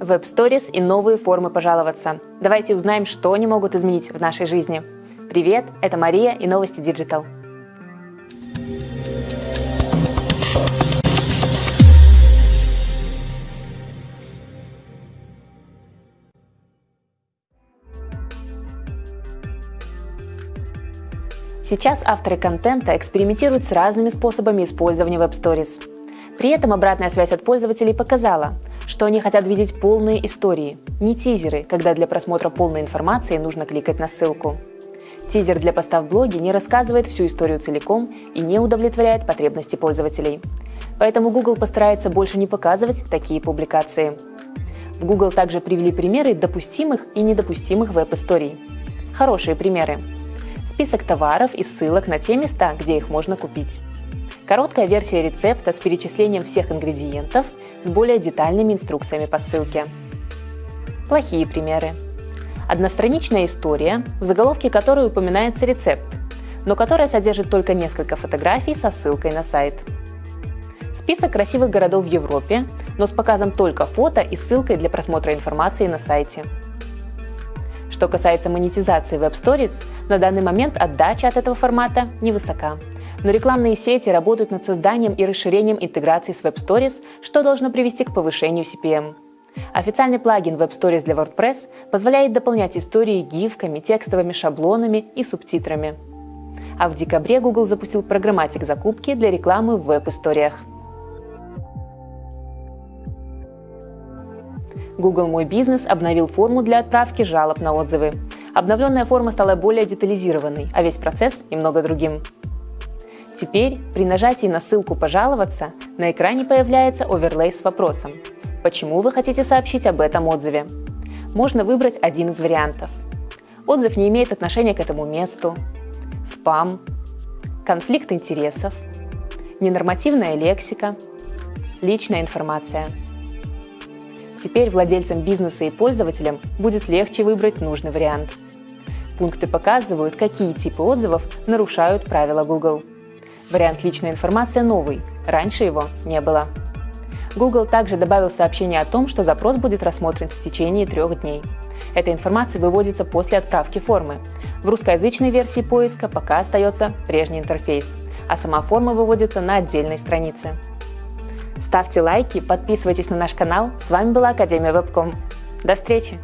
Web Stories и новые формы пожаловаться. Давайте узнаем, что они могут изменить в нашей жизни. Привет, это Мария и новости Digital. Сейчас авторы контента экспериментируют с разными способами использования Web Stories. При этом обратная связь от пользователей показала, что они хотят видеть полные истории, не тизеры, когда для просмотра полной информации нужно кликать на ссылку. Тизер для поста в блоге не рассказывает всю историю целиком и не удовлетворяет потребности пользователей. Поэтому Google постарается больше не показывать такие публикации. В Google также привели примеры допустимых и недопустимых веб-историй. Хорошие примеры. Список товаров и ссылок на те места, где их можно купить. Короткая версия рецепта с перечислением всех ингредиентов с более детальными инструкциями по ссылке. Плохие примеры. Одностраничная история, в заголовке которой упоминается рецепт, но которая содержит только несколько фотографий со ссылкой на сайт. Список красивых городов в Европе, но с показом только фото и ссылкой для просмотра информации на сайте. Что касается монетизации Stories, на данный момент отдача от этого формата невысока – но рекламные сети работают над созданием и расширением интеграции с Web Stories, что должно привести к повышению CPM. Официальный плагин Web Stories для WordPress позволяет дополнять истории гифками, текстовыми шаблонами и субтитрами. А в декабре Google запустил программатик закупки для рекламы в веб-историях. Google Мой бизнес обновил форму для отправки жалоб на отзывы. Обновленная форма стала более детализированной, а весь процесс немного другим. Теперь при нажатии на ссылку «Пожаловаться» на экране появляется оверлей с вопросом «Почему вы хотите сообщить об этом отзыве?» Можно выбрать один из вариантов. Отзыв не имеет отношения к этому месту, спам, конфликт интересов, ненормативная лексика, личная информация. Теперь владельцам бизнеса и пользователям будет легче выбрать нужный вариант. Пункты показывают, какие типы отзывов нарушают правила Google. Вариант «Личная информация» новый, раньше его не было. Google также добавил сообщение о том, что запрос будет рассмотрен в течение трех дней. Эта информация выводится после отправки формы. В русскоязычной версии поиска пока остается прежний интерфейс, а сама форма выводится на отдельной странице. Ставьте лайки, подписывайтесь на наш канал. С вами была Академия Вебком. До встречи!